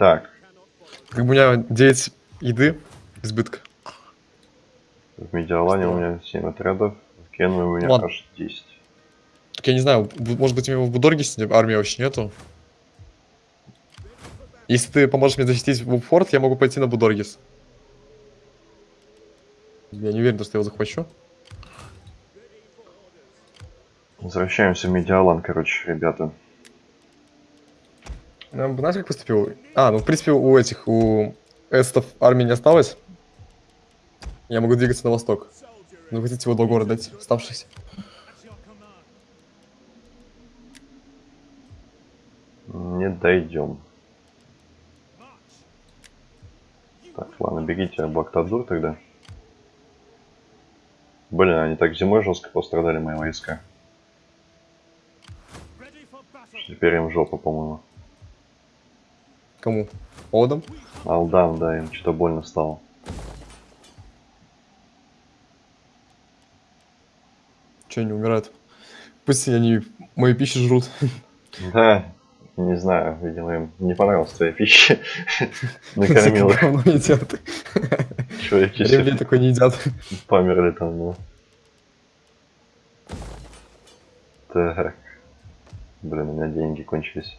Так, Как бы у меня 9 еды избытка. в Медиалане у меня 7 отрядов, в Кенве у меня Ладно. аж 10. Так я не знаю, может быть у него в Будоргисе армии вообще нету. Если ты поможешь мне защитить форт, я могу пойти на Будоргис. Я не уверен, что я его захвачу. Возвращаемся в Медиалан, короче, ребята. Ну, Знаешь, как поступил? А, ну, в принципе, у этих, у эстов армии не осталось. Я могу двигаться на восток. Ну, хотите его до города дать, оставшихся. Не дойдем. Так, ладно, бегите в Бактадур тогда. Блин, они так зимой жестко пострадали, мои войска. Теперь им жопа, по-моему. Кому? Одам? Алдан, да, им что-то больно стало. Че они умирают? Пусть они мою пищу жрут. Да, не знаю, видимо, им не понравилась твоя пища. Накормил их. Говно едят. Чуваки такой не едят. померли там, ну. Так. Блин, у меня деньги кончились.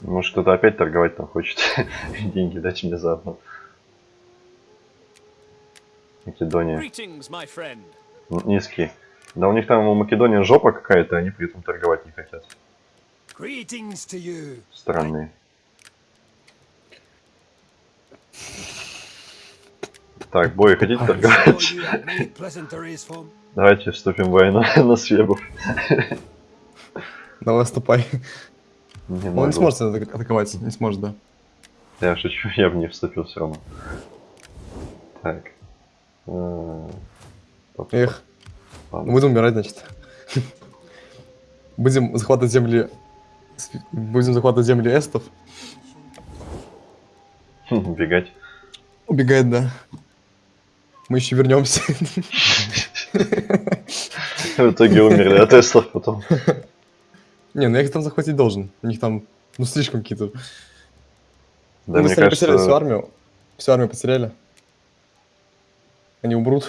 Может кто-то опять торговать там хочет. Деньги дать мне заодно. Македония. Greetings, my friend. Н- Низкий. Да у них там у Македонии жопа какая-то, они при этом торговать не хотят. Greetings to you. Странные. Так, бой, хотите торговать? Давайте вступим в войну на Свебу. Давай, ступай. Не Он могу. не сможет атак- атаковать, не сможет, да. Я шучу, я бы не вступил все равно. Так. Э, топ- Эх, ладно. будем умирать, значит. Будем захватывать земли... Будем захватывать земли эстов. Бегать. Убегает, да. Мы еще вернемся. В итоге умерли от Теслов потом. Не, ну я их там захватить должен. У них там, ну, слишком какие-то... Да, ну, мне если они потеряли всю кажется, армию, всю армию потеряли. Они умрут.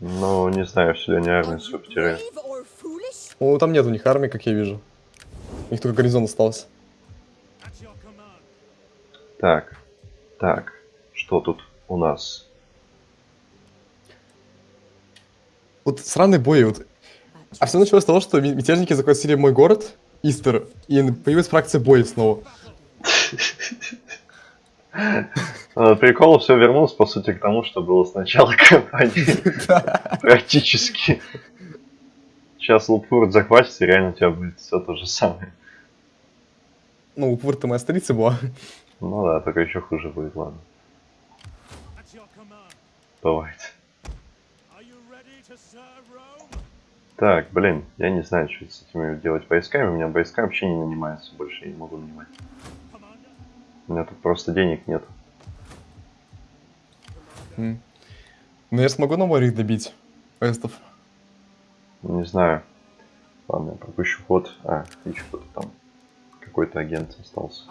ну, не знаю, все ли они армию свою потеряли. Ну, там нет у них армии, как я вижу. У них только гарнизон остался. Так, так, что тут у нас? Вот сраные бои, вот. А все началось с того, что мятежники захватили мой город, Истер, и появилась фракция боя снова. А, Прикол все вернулось, по сути, к тому, что было с начала кампании. Практически. Сейчас Лупфурт захватится, и реально у тебя будет все то же самое. Ну, Упур-то моя столица была. Ну да, только еще хуже будет, ладно. Бывает. Так, блин, я не знаю, что с этими делать войсками. У меня войска вообще не нанимаются больше, я не могу нанимать. У меня тут просто денег нет. М. Ну, я смогу на море их добить, эстов. Не знаю. Ладно, я пропущу ход. А, еще кто-то там. Какой-то агент остался.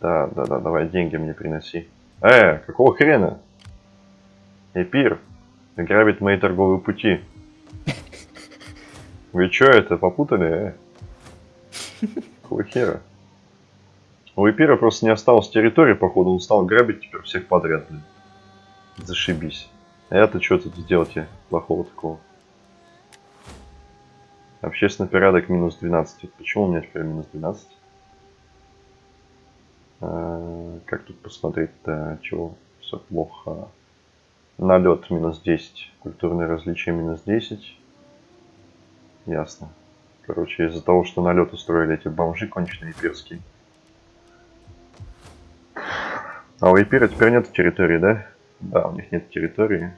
Да, да, да, давай деньги мне приноси. Э, какого хрена? Эпир грабит мои торговые пути. Вы чё это, попутали, э? Какого хера? У Эпира просто не осталось территории, походу, он стал грабить теперь всех подряд, блин. Зашибись. А я-то что тут сделать я плохого такого? Общественный порядок минус 12. Почему у меня теперь минус 12? А, Как тут посмотреть-то, чего все плохо? Налет минус 10. Культурные различия минус 10. Ясно. Короче, из-за того, что налет устроили эти бомжи конченые эпирские. А у Эпира теперь нет территории, да? Да, у них нет территории.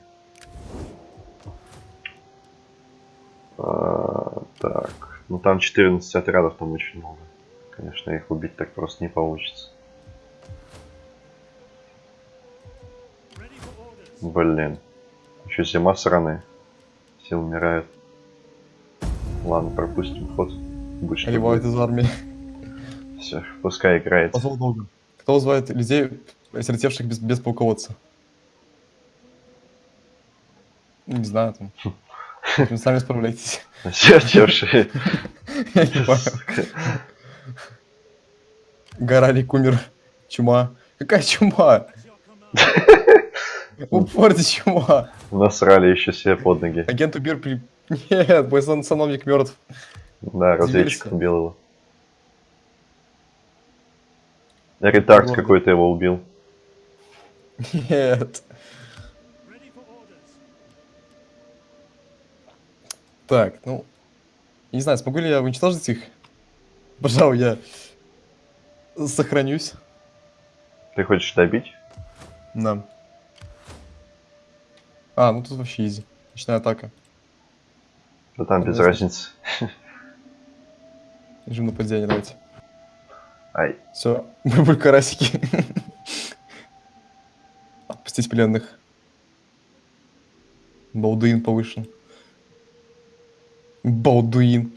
А, так, ну там 14 отрядов, там очень много. Конечно, их убить так просто не получится. Блин. Еще зима сраная. Все умирают. Ладно, пропустим ход. Будь что Ливают будет. из армии. Все, пускай играет. Позвал долго. Кто вызывает людей, осиротевших без, без полководца? Не знаю, там. Вы сами справляйтесь. Осиротевшие. Я не понял. Умер. Чума. Какая чума? Упорте чума. Насрали еще себе под ноги. Агент Убир при... Нет, мой сан- сановник мертв. Да, разведчик убил его. Ретард какой-то его убил. Нет. Так, ну... Не знаю, смогу ли я уничтожить их? Пожалуй, я сохранюсь. Ты хочешь добить? Да. А, ну тут вообще изи. Ночная атака. Да там без разницы. Режим нападения, давайте. Ай, Все, бульбуль карасики. Отпустить пленных. Балдуин повышен. Балдуин.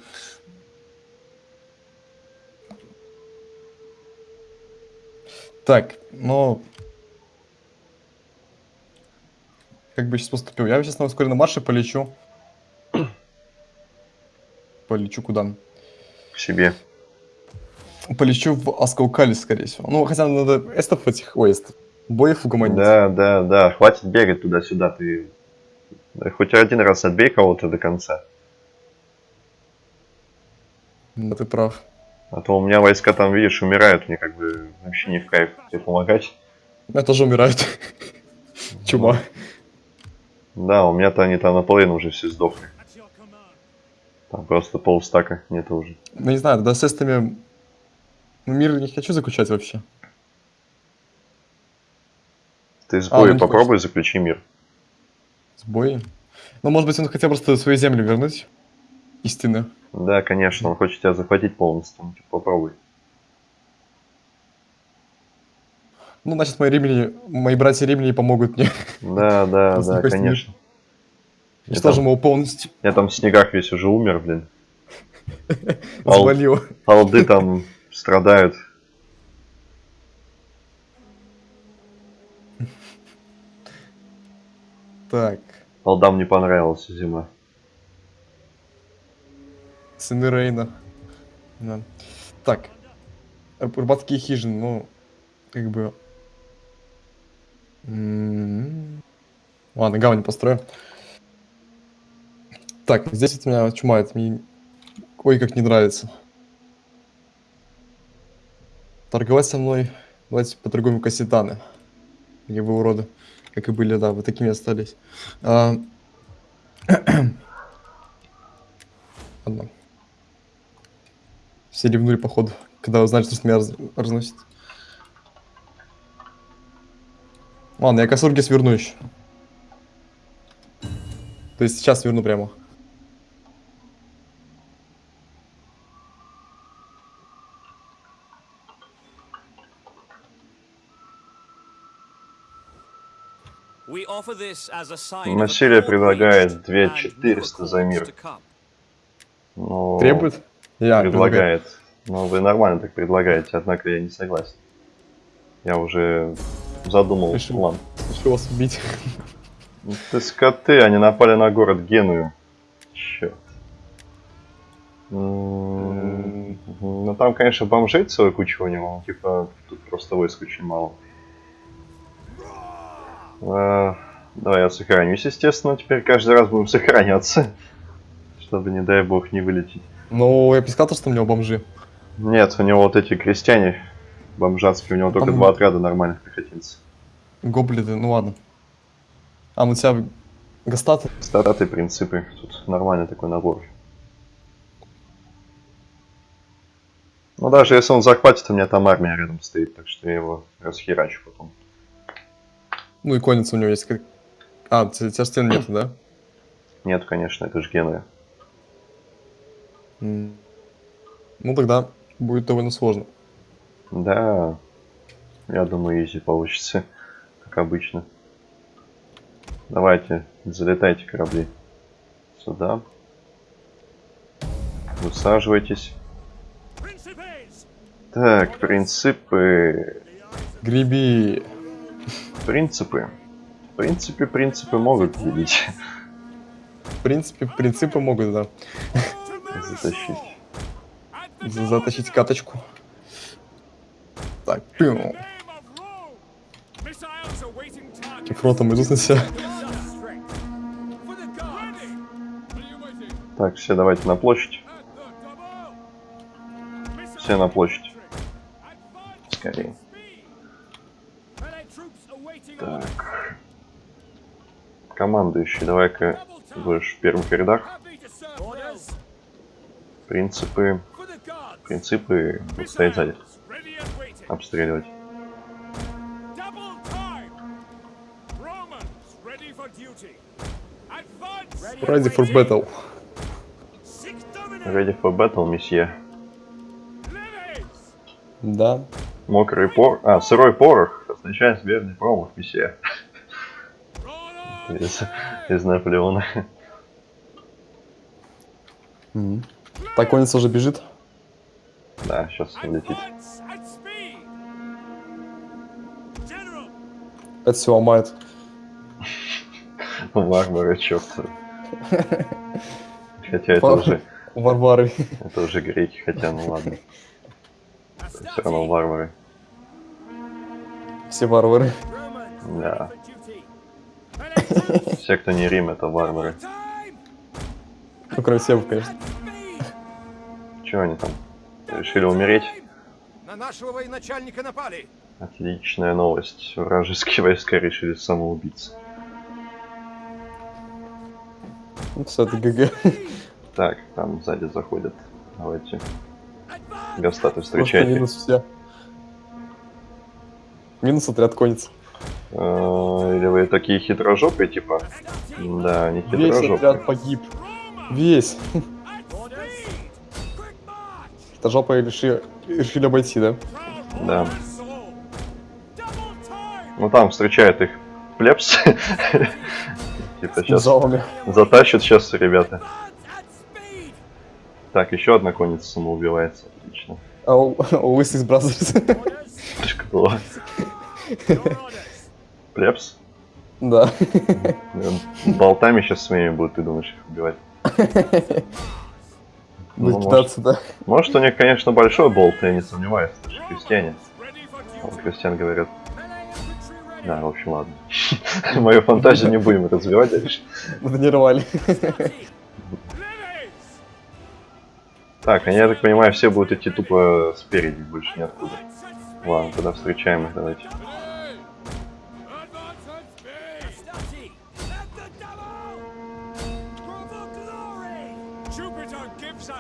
Так, ну... Как бы сейчас поступил? Я сейчас на ускоренном марше полечу. Полечу куда? к себе. Полечу в Аскаукале, скорее всего. Ну, хотя надо эстов этих, ой, эстов, боев угомонить. Да, да, да. Хватит бегать туда-сюда. Ты хоть один раз отбей кого-то до конца. Да, ты прав. А то у меня войска там, видишь, умирают. Мне как бы вообще не в кайф тебе помогать. Меня тоже умирают. Чума. Да, у меня-то они там наполовину уже все сдохли. Там просто полстака нету уже. Ну, не знаю, тогда с эстами... Ну, мир не хочу заключать вообще. Ты с А, ну попробуй заключи мир. С боем. Ну, может быть, он хотел просто свои земли вернуть. Истины. Да, конечно, он хочет тебя захватить полностью. Ну, типа, попробуй. Ну, значит, мои римляне, мои братья римляне помогут мне. Да, да, да, конечно. Я Уничтожим там, его полностью. я там в снегах весь уже умер, блин. Ал- Завалил. Алды там страдают. Так. Алдам не понравилась зима. Сыны Рейна. Да. Так. Рыб- Рыбацкие хижины, ну, как бы... М, Ладно, гавань построю. Так, здесь у меня чума, это мне... Ой, как не нравится. Торговать со мной... Давайте поторгуем кассетаны. Или вы уроды. Как и были, да, вы такими остались. А, Ладно. Все ревнули, походу, когда узнали, что меня раз- разносит. Ладно, я косурги сверну еще. То есть сейчас сверну прямо. Насилие предлагает appropriate 2400 за мир. come. Ну, Требует? Я предлагаю. предлагает. Ну, вы нормально так предлагаете, однако я не согласен. Я уже задумал Решил. план. Хочу вас убить. Ну, Ты скоты, они напали на город Геную. Черт. М, Ну там, конечно, бомжей целая куча у него, типа, тут просто войск очень мало. А, Давай я сохранюсь, естественно, теперь каждый раз будем сохраняться. Чтобы, не дай бог, не вылететь. Ну, я бы сказал, что у него бомжи. Нет, у него вот эти крестьяне бомжатские, у него только Там- два отряда нормальных пехотинцев. Гоблиды, ну ладно. А, у тебя гастаты. Статы принципы, тут нормальный такой набор. Ну даже если он захватит, у меня там армия рядом стоит, так что я его расхерачу потом. Ну и конница у него есть. как- А, у тебя стен нет, да? Нет, конечно, это же Генуя. Ну тогда будет довольно сложно. Да, я думаю, изи получится, как обычно. Давайте, залетайте корабли. Сюда. Высаживайтесь. Так, принципы... Греби. Принципы. В принципе, принципы могут делить. В принципе, принципы могут, да, Затащить. за- затащить каточку. Так, пиу. Фронтом идут на себя. Так, все давайте на площадь. Все на площадь. Скорее. Так. Командующий, давай-ка будешь в первых рядах. Принципы. Принципы вот стоять сзади. Обстреливать. Ready for battle. Ready for battle, месье. Да. Мокрый пор... А, сырой порох означает верный промах, месье. Из, из Наполеона. Так, конец уже бежит. Да, сейчас улетит. Это все ломает. Варвары, черт. Хотя это уже, Варвары. это уже греки, хотя ну ладно. Все равно варвары. Все варвары. Да. Все, кто не Рим, это варвары. Ну, кроме Севы, конечно. Чего они там? Решили умереть? На нашего военачальника напали. Отличная новость. Вражеские войска решили самоубиться. Ну, это ГГ. Так, там сзади заходят. Давайте. Гастаты Просто встречайте. минус все. Минус отряд конец. Э, Или вы такие хитрожопые, типа? Да, не Весь отряд хитрожопые. погиб. Весь. Это жопа решили, решили обойти, да? Да. Ну там встречает их. Типа сейчас Жалами. затащат сейчас ребята. Так, еще одна конница самоубивается. Отлично. А Лысых Бразерс. Кто? Плебс? Да. Болтами сейчас своими будут, ты думаешь, их убивать? Ну, Будет кидаться, да. Может, у них, конечно, большой болт, я не сомневаюсь, это же крестьяне. Крестьян говорят, да, в общем, ладно. Мою фантазию не будем развивать дальше. Натренировали. Так, они, я так понимаю, все будут идти тупо спереди, больше ниоткуда. Ладно, тогда встречаем их, давайте.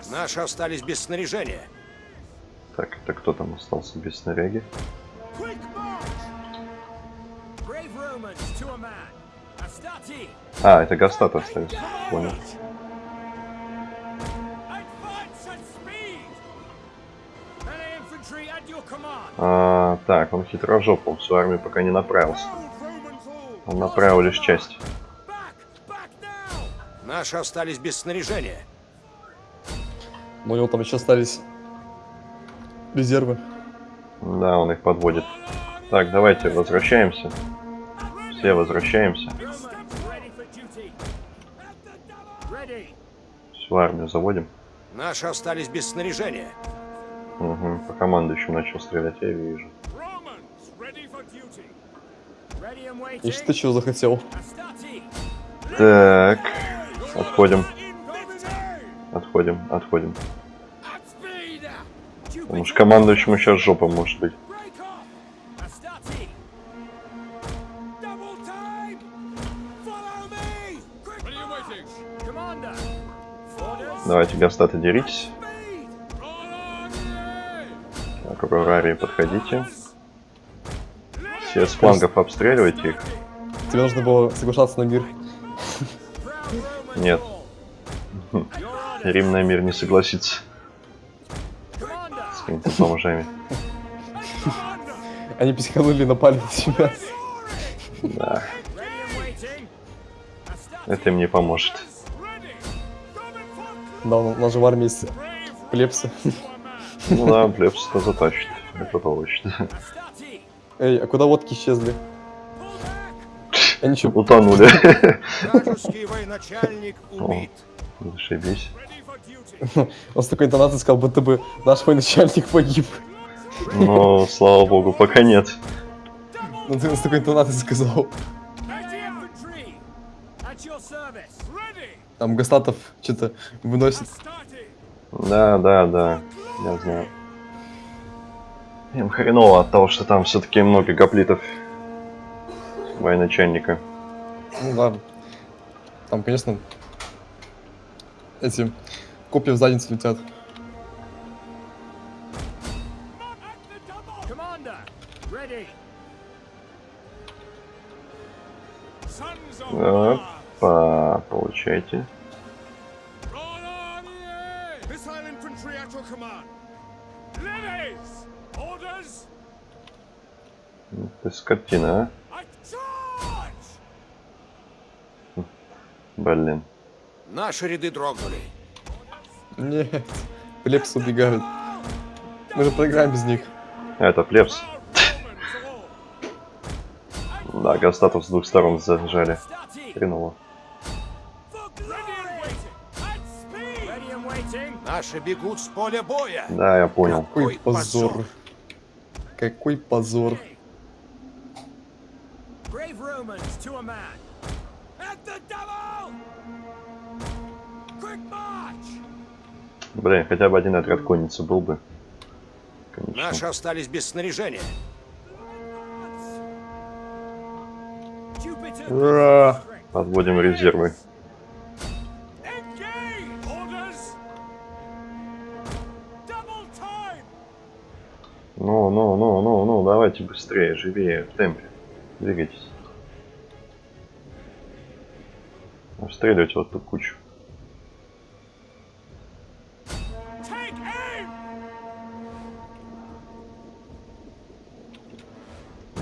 Наши остались без снаряжения. Так, это кто там остался без снаряги? А, это Гастат остались. Понял. А, так, он хитрожопый, он в свою армию пока не направился. Он направил лишь часть. Наши остались без снаряжения. У него там еще остались резервы. Да, он их подводит. Так, давайте возвращаемся. Все возвращаемся. Всю армию заводим. Наши остались без снаряжения. Угу. По командующему начал стрелять, я вижу. И что ты чего захотел? Так, отходим, отходим, отходим. Потому что командующему сейчас жопа может быть. Давайте, гастаты, деритесь. Так, Аурарии, подходите. Все с флангов обстреливайте их. Тебе нужно было соглашаться на мир. Нет. Рим на мир не согласится с какими-то бомжами. Они психанули и напали на тебя. Да, это им не поможет. Да, у нас же в армии есть плепсы. Ну да, плебс-то затащит. Это точно. Эй, а куда водки исчезли? Я ничего. Утонули. Вражеский военачальник убит. Зашибись. Он с такой интонацией сказал, будто бы наш военачальник погиб. Но, слава богу, пока нет. Ну ты с такой интонацией сказал. Там Гастатов что-то выносит. Да, да, да. Я знаю. Им хреново от того, что там все-таки много гоплитов военачальника. Ну да. Там, конечно, эти копья в задницу летят. Да, По получайте. Orders! Ты скотина, а? Блин. Наши ряды дрогнули. Нет, плепсы убегают. Мы же проиграем без них. А, это all! Да, Гастатов с двух сторон зажали. Хреново. Наши бегут с поля боя. Да, я понял. Какой Ой, позор. позор. Какой позор. Блин, хотя бы один отряд конницы был бы. Конечно. Наши остались без снаряжения. Ура! Подводим резервы. Давайте быстрее, живее, в темпе. Двигайтесь. Обстреливайте вот ту кучу.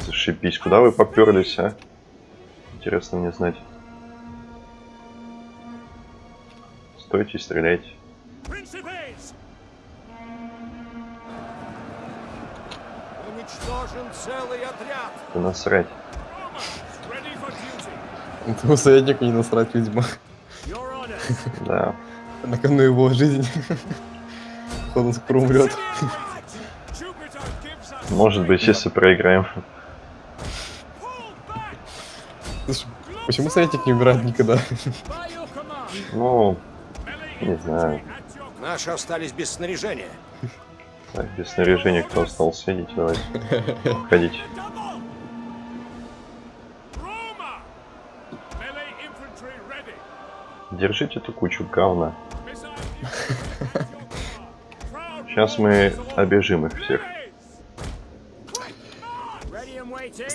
Зашибись, куда вы поперлись, а? Интересно мне знать. Стойте и стреляйте. Да насрать. Этому советнику не насрать, видимо. Да. На кону его жизнь. Он скоро умрет. Может быть, если проиграем. Слушай, почему советник не умирает никогда? Ну, Не знаю. Наши остались без снаряжения. так, без снаряжения кто остался? Идите, давайте. Ходите. Держите эту кучу говна. Сейчас мы обижим их всех.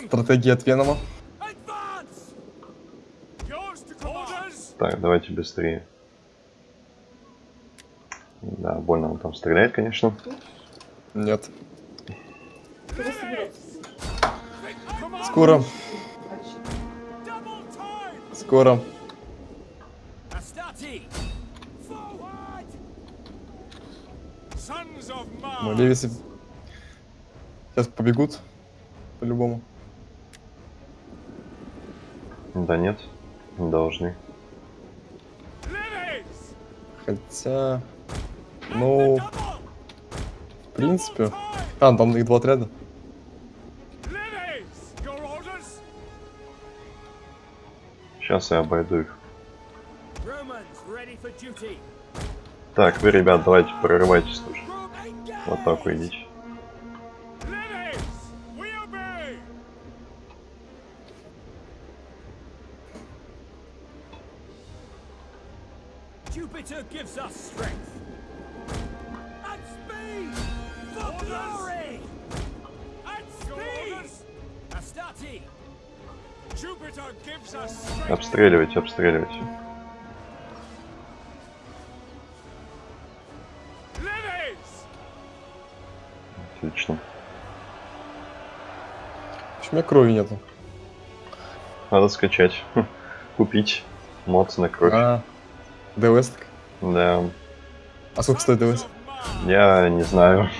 Стратегия от Венома. Так, давайте быстрее. Да, больно он там стреляет, конечно. Нет. Скоро, скоро. Ну! Левисы сейчас побегут. По-любому. Да нет, не должны. Хотя... Ну, в принципе... А, там их два отряда. Lilies! Your orders? Сейчас я обойду их. Так, вы, ребят, давайте прорывайтесь тоже. Вот так вы идите. Lilies! We Отлично. Почему у меня крови нету? Надо скачать. Купить мод на кровь. А, ДВС. Да, А сколько стоит ДВС? Я не знаю.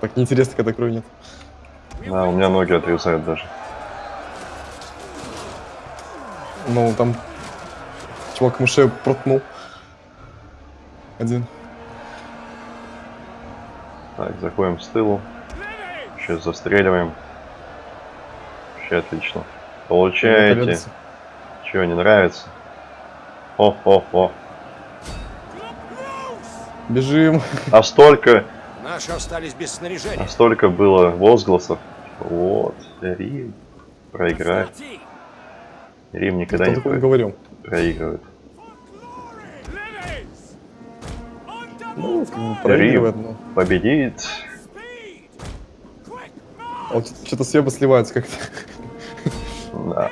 Так неинтересно, когда крови нет. Да, у меня ноги отрезают даже. Ну, там... Чувак мышей проткнул. Один. Так, заходим с тылу. Сейчас застреливаем. Вообще отлично. Получаете. Чего, не нравится? О-о-о. Бежим. А столько, Наши остались без снаряжения. а столько было возгласов. Вот, Рим проиграет. Рим никогда не про- говорил? проигрывает. Ну, проигрывает, но... Победит. Quick А вот что-то съебы сливаются как-то. Да,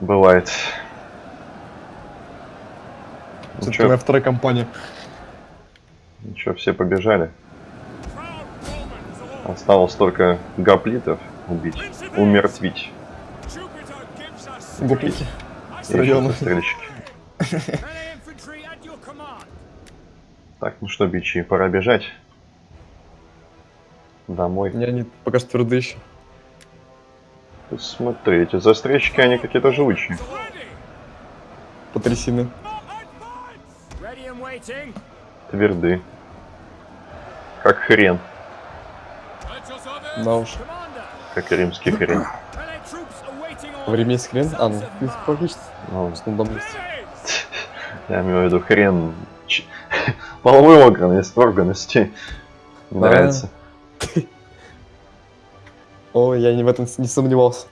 бывает. Ну Все-таки чё, моя вторая компания. ну чё, все побежали. Осталось только гоплитов убить, умертвить. Jupiter gives Так, ну что, бичи, пора бежать. Домой. Не, они пока что твердые еще. Смотри, эти застрельщики, они какие-то живучие. Waiting. Тверды. Как хрен. Да уж. Как римский хрен. Есть хрен? А, ну, логично. Ну, я имею в виду хрен половой органности, органности. Не Да. нравится. Ой, я не в этом не сомневался.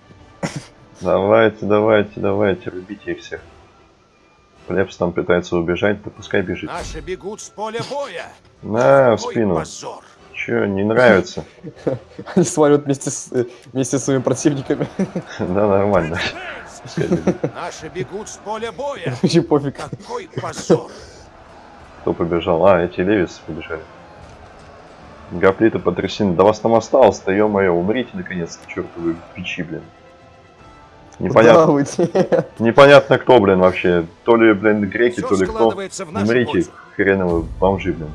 Давайте, давайте, давайте, рубите их всех. Плебс там пытается убежать, да пускай бежит. Наши бегут с поля боя. На, в спину. позор. Че, не нравится? Они сваливают вместе с, э, вместе с своими противниками. Да, нормально. Наши бегут с поля боя. Вообще пофиг. Какой позор. Кто побежал? А, эти левисы побежали. Гоплиты потрясены. Да вас там осталось-то, ё-моё, умрите наконец-то, чертовы бичи, блин. Непонятно, непонятно кто, блин, вообще. То ли, блин, греки, Все то ли кто. Умрите, хреновы бомжи, блин.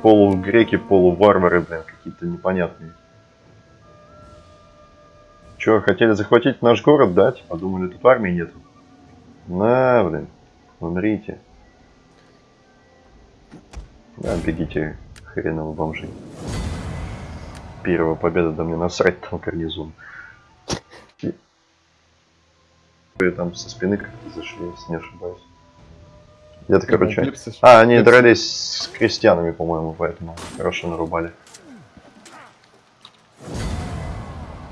Полугреки, полуварвары, блин, какие-то непонятные. Че, хотели захватить наш город, да? Типа, думали, тут армии нету. На, блин, умрите. Да, бегите, хреново бомжи. Первая победа, да мне насрать там гарнизон. И- Там со спины как-то зашли, если не ошибаюсь. Где-то, короче... Клипсы. А, они Клипсы. дрались с крестьянами, по-моему, поэтому хорошо нарубали.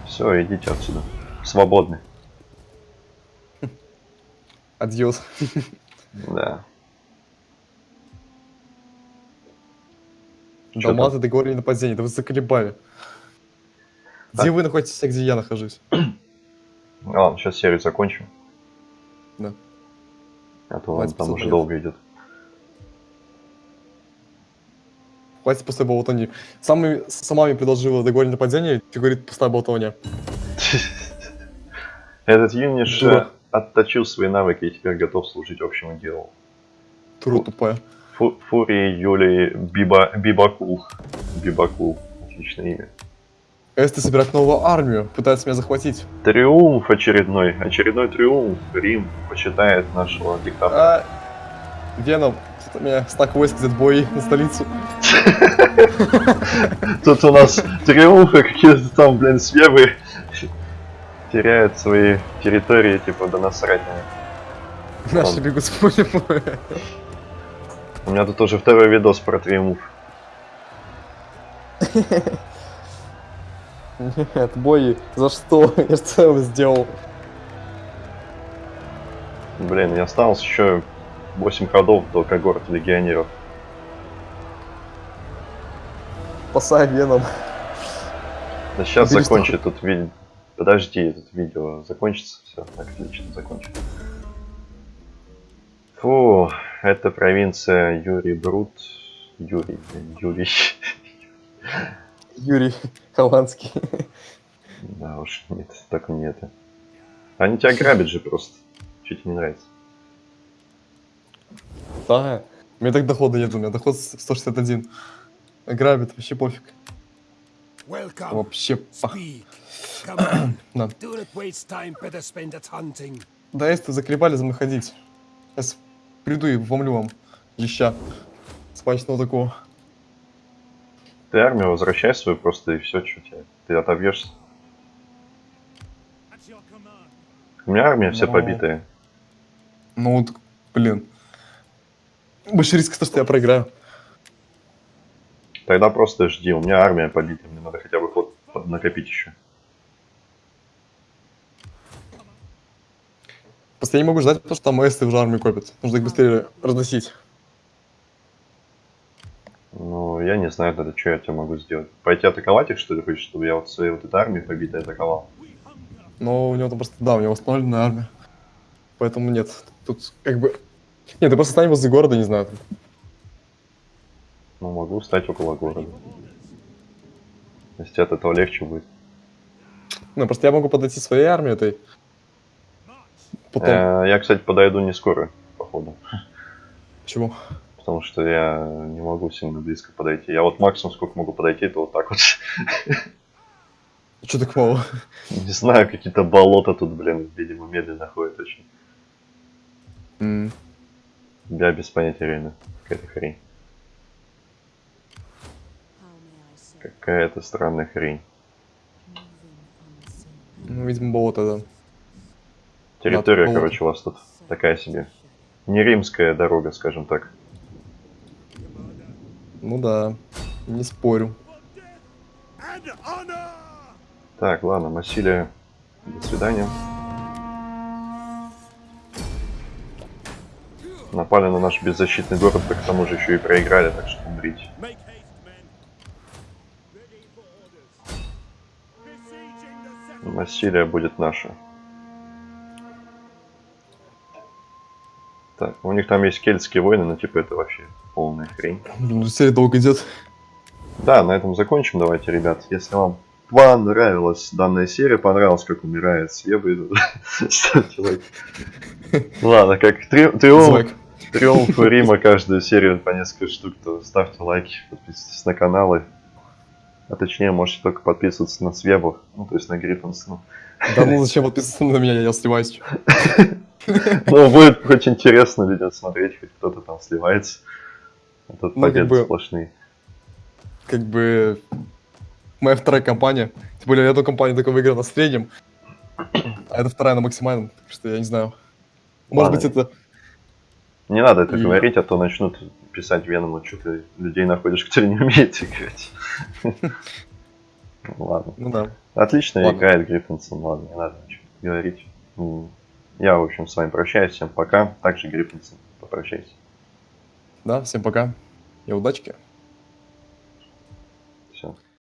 Все, идите отсюда. Свободны. Адьос. Да. Чё Далматы договорили нападение, да вы заколебали. Где Так. вы находитесь, а где я нахожусь? Ладно, сейчас серию закончим. Да. А то он там уже долго идет. Хватит пустой болтовни. Самый, сама мне предложила договорить нападение, ты говорит пустая болтовня. Этот юниш Дура. Отточил свои навыки и теперь готов служить общему делу. Тура тупая. Фу- Фурии Юлии Биба, Бибакул. Бибакул. Отличное имя. Эсты собирают новую армию, пытаются меня захватить. Триумф очередной. Очередной триумф. Рим почитает нашего диктатора. А, Веном, у меня стак войск идет бой на столицу. Тут у нас триумфы какие-то там, блин, свевы теряют свои территории, типа, да насрать на. Наши бегут с поля. У меня тут уже второй видос про триумф. Нет, бои, за что? Я что я сделал? Блин, и осталось еще 8 ходов до когорт легионеров. Спасай Веном. Да сейчас Убери закончит тут видео. Подожди, этот видео закончится. Все, отлично, закончим. Фу, это провинция Юрий Брут. Юрий, Юрий. Юрий Холландский. Да уж, нет, так не это. Они тебя грабят же просто. Тебе не нравится? Да. У меня так дохода нет, у меня доход с- 161. Грабит, вообще пофиг. Welcome. Вообще пах. Speak. Come on. Да. Do not waste time. Better spend it hunting. Да, если заколебали за мной ходить. Сейчас приду и вломлю вам леща. Смачного такого. Ты армию возвращай свою просто и все, что тебе. Ты отобьешься. У меня армия вся Но- побитая. Ну вот, блин. Больше риск, то, что я проиграю. Тогда просто жди, у меня армия побита, мне надо хотя бы ход накопить еще. Просто я не могу ждать, потому что там эсты уже армию копят. Нужно их быстрее разносить. Ну, я не знаю тогда, что я тебе могу сделать. Пойти атаковать их, что ли, хочешь, чтобы я вот своей вот этой армией побитой атаковал? Но у него там просто, да, у него восстановленная армия. Поэтому нет. Тут как бы... Нет, ты просто стань возле города, не знаю. там. Ну, могу стать около города. Если от этого легче будет. Ну, просто я могу подойти своей армией этой. Потом. Э, Я, кстати, подойду не скоро, походу. Почему? Потому что я не могу сильно близко подойти. Я вот максимум сколько могу подойти, это вот так вот. Че так мало? Не знаю, какие-то болота тут, блин, видимо, медленно ходят очень. М, Я без понятия реально. Какая-то хрень. Какая-то странная хрень. Ну, видимо, болото, да. Территория, болото. короче, у вас тут такая себе. Не римская дорога, скажем так. Ну да. Не спорю. Так, ладно, Массилия, до свидания. Напали на наш беззащитный город, да к тому же еще и проиграли, так что умрите. Массилия будет наша. Так, у них там есть кельтские войны, но типа это вообще полная хрень. Блин, серия долго идет. Да, на этом закончим. Давайте, ребят. Если вам понравилась данная серия, понравилось, как умирает Свеба, ставьте лайк. Ладно, как три- триумф, Злэк. триумф Рима каждую серию по несколько штук, то ставьте лайки, подписывайтесь на каналы. А точнее, можете только подписываться на Свебу, ну, то есть на Гриффинс. Ну, Да ну зачем подписываться на меня, я сливаюсь. Ну, будет хоть интересно людям смотреть, хоть кто-то там сливается. А тут Ну, как победы бы- сплошные. Как бы... Моя вторая компания. Тем более, я эту компанию только выиграл на среднем. А это вторая на максимальном. Так что я не знаю. Может быть, это... Не надо это говорить, а то начнут писать Веному, что ты людей находишь, которые не умеют играть. Ладно. Ну да. Отлично Ладно. играет Гриффинсон, ладно, не надо ничего говорить. Я, в общем, с вами прощаюсь, всем пока. Также Гриффинсон, попрощайся. Да, всем пока. И удачки.